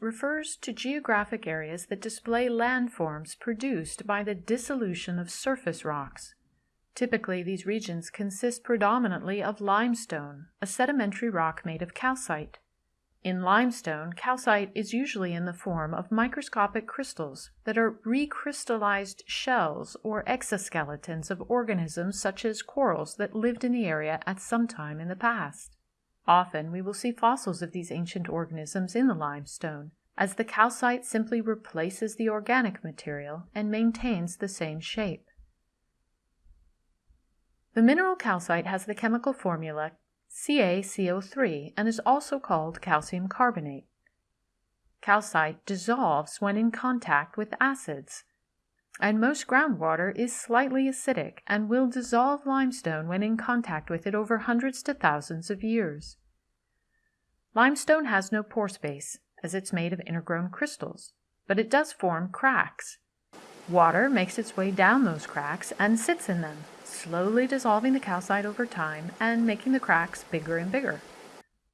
Refers to geographic areas that display landforms produced by the dissolution of surface rocks. Typically, these regions consist predominantly of limestone, a sedimentary rock made of calcite. In limestone, calcite is usually in the form of microscopic crystals that are recrystallized shells or exoskeletons of organisms such as corals that lived in the area at some time in the past. Often we will see fossils of these ancient organisms in the limestone, as the calcite simply replaces the organic material and maintains the same shape. The mineral calcite has the chemical formula CaCO3 and is also called calcium carbonate. Calcite dissolves when in contact with acids, and most groundwater is slightly acidic and will dissolve limestone when in contact with it over hundreds to thousands of years. Limestone has no pore space, as it's made of intergrown crystals, but it does form cracks. Water makes its way down those cracks and sits in them, slowly dissolving the calcite over time and making the cracks bigger and bigger.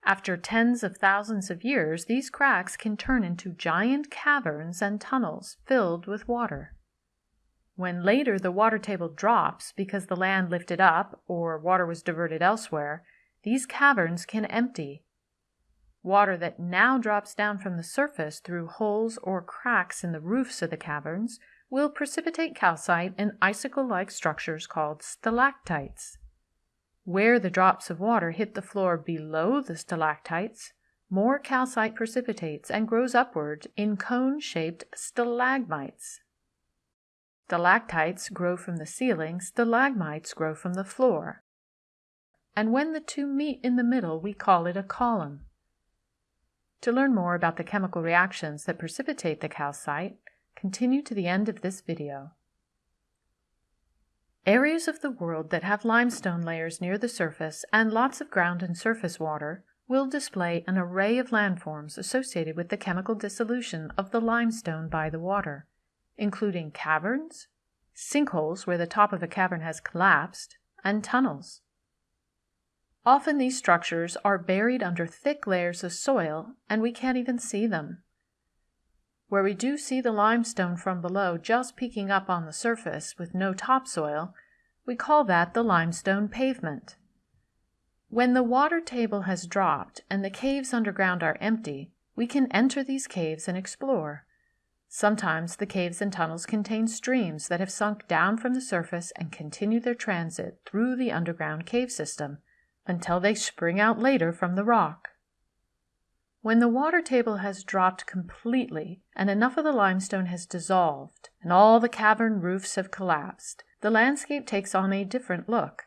After tens of thousands of years, these cracks can turn into giant caverns and tunnels filled with water. When later the water table drops because the land lifted up or water was diverted elsewhere, these caverns can empty. Water that now drops down from the surface through holes or cracks in the roofs of the caverns will precipitate calcite in icicle-like structures called stalactites. Where the drops of water hit the floor below the stalactites, more calcite precipitates and grows upward in cone-shaped stalagmites. The stalactites grow from the ceiling, stalagmites grow from the floor. And when the two meet in the middle, we call it a column. To learn more about the chemical reactions that precipitate the calcite, Continue to the end of this video. Areas of the world that have limestone layers near the surface and lots of ground and surface water will display an array of landforms associated with the chemical dissolution of the limestone by the water, including caverns, sinkholes where the top of a cavern has collapsed, and tunnels. Often these structures are buried under thick layers of soil and we can't even see them. Where we do see the limestone from below just peeking up on the surface with no topsoil, we call that the limestone pavement. When the water table has dropped and the caves underground are empty, we can enter these caves and explore. Sometimes the caves and tunnels contain streams that have sunk down from the surface and continue their transit through the underground cave system until they spring out later from the rock. When the water table has dropped completely and enough of the limestone has dissolved and all the cavern roofs have collapsed, the landscape takes on a different look.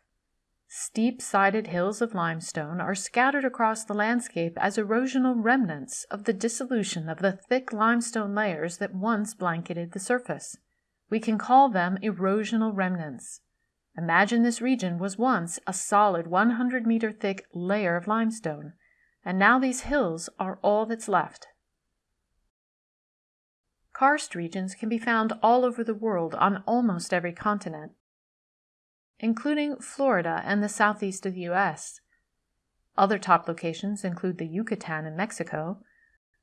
Steep-sided hills of limestone are scattered across the landscape as erosional remnants of the dissolution of the thick limestone layers that once blanketed the surface. We can call them erosional remnants. Imagine this region was once a solid 100 meter thick layer of limestone and now these hills are all that's left. Karst regions can be found all over the world on almost every continent, including Florida and the southeast of the U.S. Other top locations include the Yucatan in Mexico,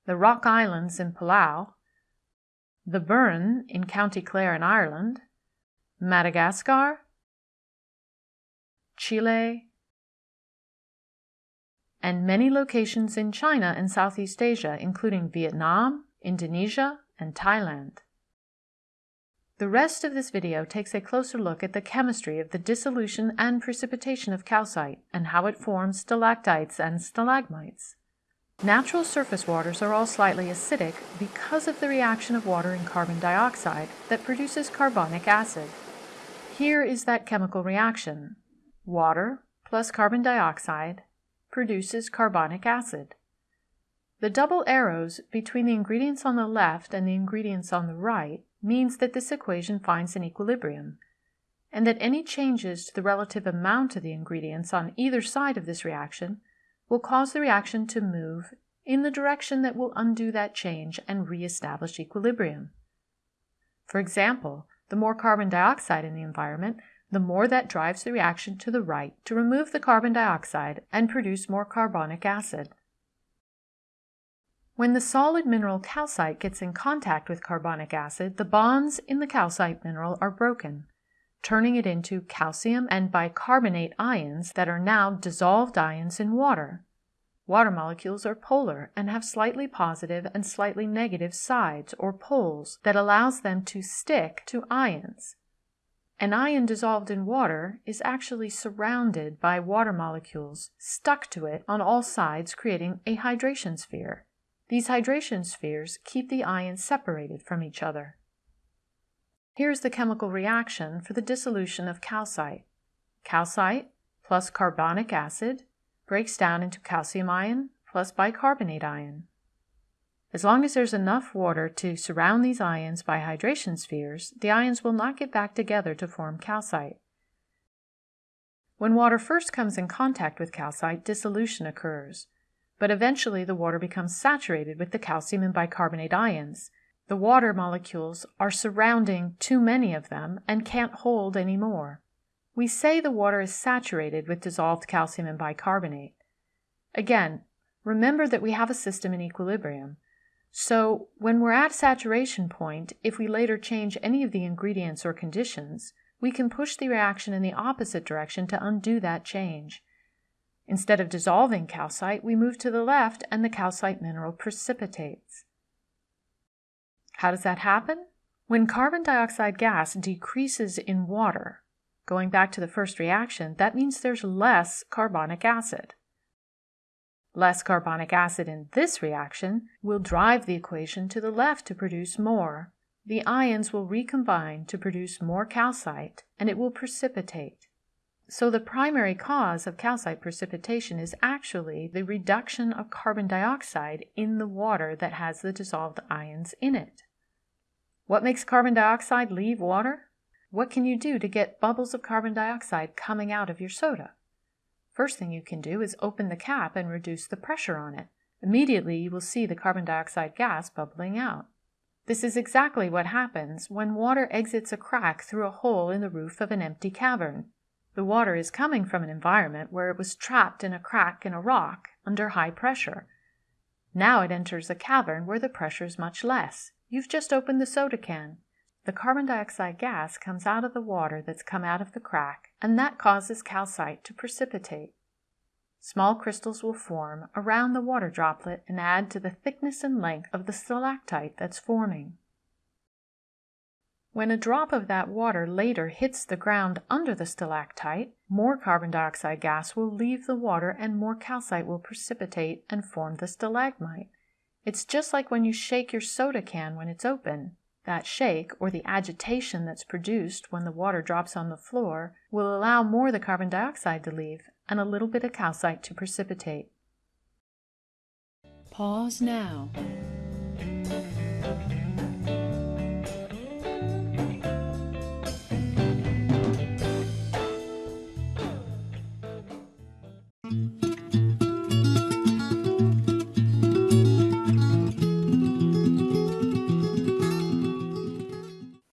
the Rock Islands in Palau, the Burren in County Clare in Ireland, Madagascar, Chile, and many locations in China and Southeast Asia, including Vietnam, Indonesia, and Thailand. The rest of this video takes a closer look at the chemistry of the dissolution and precipitation of calcite and how it forms stalactites and stalagmites. Natural surface waters are all slightly acidic because of the reaction of water and carbon dioxide that produces carbonic acid. Here is that chemical reaction. Water plus carbon dioxide produces carbonic acid. The double arrows between the ingredients on the left and the ingredients on the right means that this equation finds an equilibrium, and that any changes to the relative amount of the ingredients on either side of this reaction will cause the reaction to move in the direction that will undo that change and re-establish equilibrium. For example, the more carbon dioxide in the environment, the more that drives the reaction to the right to remove the carbon dioxide and produce more carbonic acid. When the solid mineral calcite gets in contact with carbonic acid, the bonds in the calcite mineral are broken, turning it into calcium and bicarbonate ions that are now dissolved ions in water. Water molecules are polar and have slightly positive and slightly negative sides or poles that allows them to stick to ions. An ion dissolved in water is actually surrounded by water molecules stuck to it on all sides, creating a hydration sphere. These hydration spheres keep the ions separated from each other. Here's the chemical reaction for the dissolution of calcite. Calcite plus carbonic acid breaks down into calcium ion plus bicarbonate ion. As long as there's enough water to surround these ions by hydration spheres, the ions will not get back together to form calcite. When water first comes in contact with calcite, dissolution occurs, but eventually the water becomes saturated with the calcium and bicarbonate ions. The water molecules are surrounding too many of them and can't hold any more. We say the water is saturated with dissolved calcium and bicarbonate. Again, remember that we have a system in equilibrium. So when we're at saturation point, if we later change any of the ingredients or conditions, we can push the reaction in the opposite direction to undo that change. Instead of dissolving calcite, we move to the left and the calcite mineral precipitates. How does that happen? When carbon dioxide gas decreases in water, going back to the first reaction, that means there's less carbonic acid. Less carbonic acid in this reaction will drive the equation to the left to produce more. The ions will recombine to produce more calcite and it will precipitate. So the primary cause of calcite precipitation is actually the reduction of carbon dioxide in the water that has the dissolved ions in it. What makes carbon dioxide leave water? What can you do to get bubbles of carbon dioxide coming out of your soda? First thing you can do is open the cap and reduce the pressure on it. Immediately you will see the carbon dioxide gas bubbling out. This is exactly what happens when water exits a crack through a hole in the roof of an empty cavern. The water is coming from an environment where it was trapped in a crack in a rock under high pressure. Now it enters a cavern where the pressure is much less. You've just opened the soda can. The carbon dioxide gas comes out of the water that's come out of the crack, and that causes calcite to precipitate. Small crystals will form around the water droplet and add to the thickness and length of the stalactite that's forming. When a drop of that water later hits the ground under the stalactite, more carbon dioxide gas will leave the water and more calcite will precipitate and form the stalagmite. It's just like when you shake your soda can when it's open. That shake, or the agitation that's produced when the water drops on the floor, will allow more of the carbon dioxide to leave and a little bit of calcite to precipitate. Pause now.